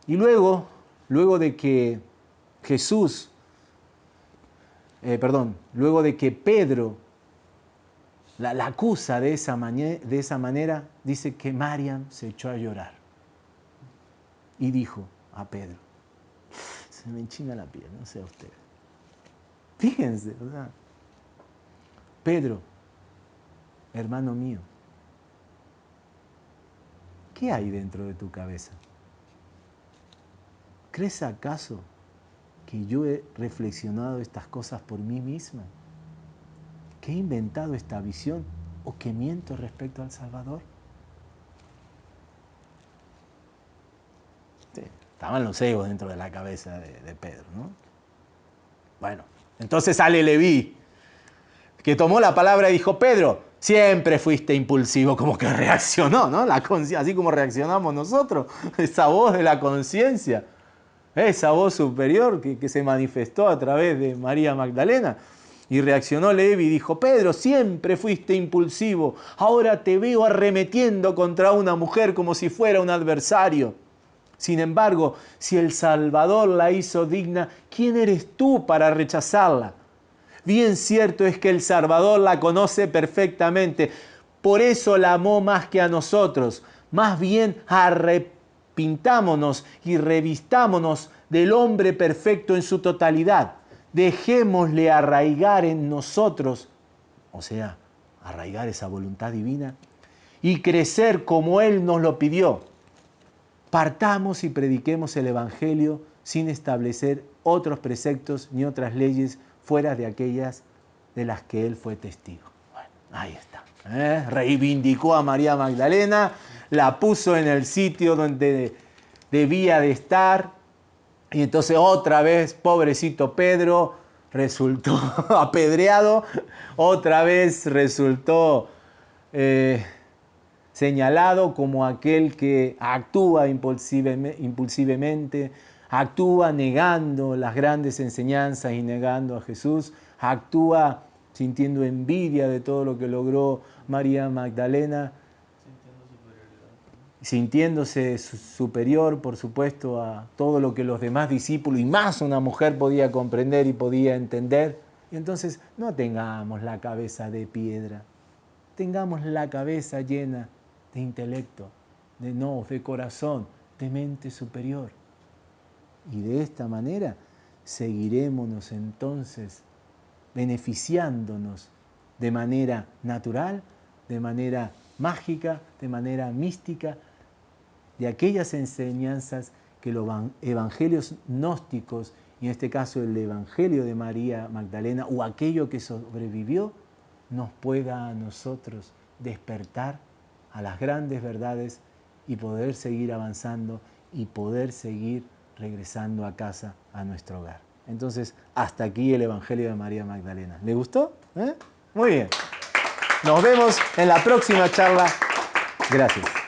Y luego, luego de que Jesús, eh, perdón, luego de que Pedro la, acusa de esa, de esa manera, dice que Mariam se echó a llorar y dijo a Pedro, se me enchina la piel, no sé a usted. Fíjense, ¿verdad? Pedro, hermano mío, ¿qué hay dentro de tu cabeza? ¿Crees acaso que yo he reflexionado estas cosas por mí misma? ¿Que he inventado esta visión o que miento respecto al Salvador? estaban los egos dentro de la cabeza de, Pedro, ¿no? Bueno, entonces sale Leví, que tomó la palabra y dijo, Pedro, siempre fuiste impulsivo, como que reaccionó, ¿no? La así como reaccionamos nosotros, esa voz de la conciencia, esa voz superior que, se manifestó a través de María Magdalena. Y reaccionó Levi y dijo, Pedro, siempre fuiste impulsivo, ahora te veo arremetiendo contra una mujer como si fuera un adversario. Sin embargo, si el Salvador la hizo digna, ¿quién eres tú para rechazarla? Bien cierto es que el Salvador la conoce perfectamente, por eso la amó más que a nosotros. Más bien arrepintámonos y revistámonos del hombre perfecto en su totalidad. Dejémosle arraigar en nosotros, o sea, arraigar esa voluntad divina, y crecer como Él nos lo pidió partamos y prediquemos el Evangelio sin establecer otros preceptos ni otras leyes fuera de aquellas de las que él fue testigo. Bueno, ahí está. ¿eh? Reivindicó a María Magdalena, la puso en el sitio donde debía de estar, y entonces otra vez, pobrecito Pedro, resultó apedreado, otra vez resultó... Eh, señalado como aquel que actúa impulsivamente, actúa negando las grandes enseñanzas y negando a Jesús, actúa sintiendo envidia de todo lo que logró María Magdalena, sintiéndose superior, por supuesto, a todo lo que los demás discípulos y más una mujer podía comprender y podía entender. Entonces no tengamos la cabeza de piedra, tengamos la cabeza llena de intelecto, de no, de corazón, de mente superior. Y de esta manera seguiremos entonces beneficiándonos de manera natural, de manera mágica, de manera mística, de aquellas enseñanzas que los evangelios gnósticos, y en este caso el Evangelio de María Magdalena, o aquello que sobrevivió, nos pueda a nosotros despertar a las grandes verdades y poder seguir avanzando y poder seguir regresando a casa, a nuestro hogar. Entonces, hasta aquí el Evangelio de María Magdalena. ¿Le gustó? ¿Eh? Muy bien. Nos vemos en la próxima charla. Gracias.